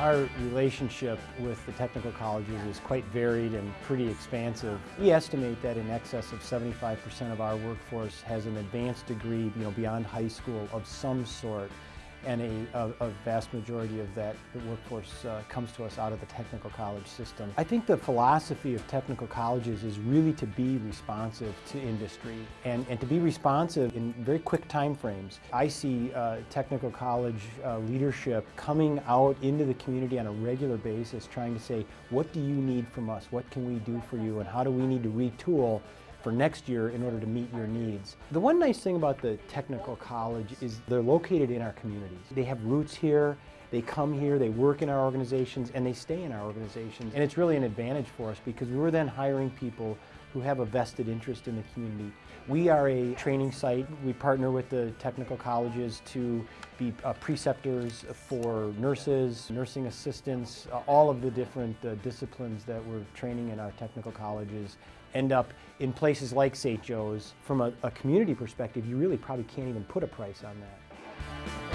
Our relationship with the technical colleges is quite varied and pretty expansive. We estimate that in excess of 75% of our workforce has an advanced degree, you know, beyond high school of some sort and a, a, vast majority of that workforce uh, comes to us out of the technical college system. I think the philosophy of technical colleges is really to be responsive to industry and, and to be responsive in very quick time frames. I see uh, technical college uh, leadership coming out into the community on a regular basis trying to say, what do you need from us? What can we do for you? And how do we need to retool for next year in order to meet your needs. The one nice thing about the technical college is they're located in our communities. They have roots here, they come here, they work in our organizations, and they stay in our organizations. And it's really an advantage for us because we're then hiring people who have a vested interest in the community. We are a training site. We partner with the technical colleges to be uh, preceptors for nurses, nursing assistants, uh, all of the different uh, disciplines that we're training in our technical colleges end up in places like St. Joe's. From a, a community perspective, you really probably can't even put a price on that.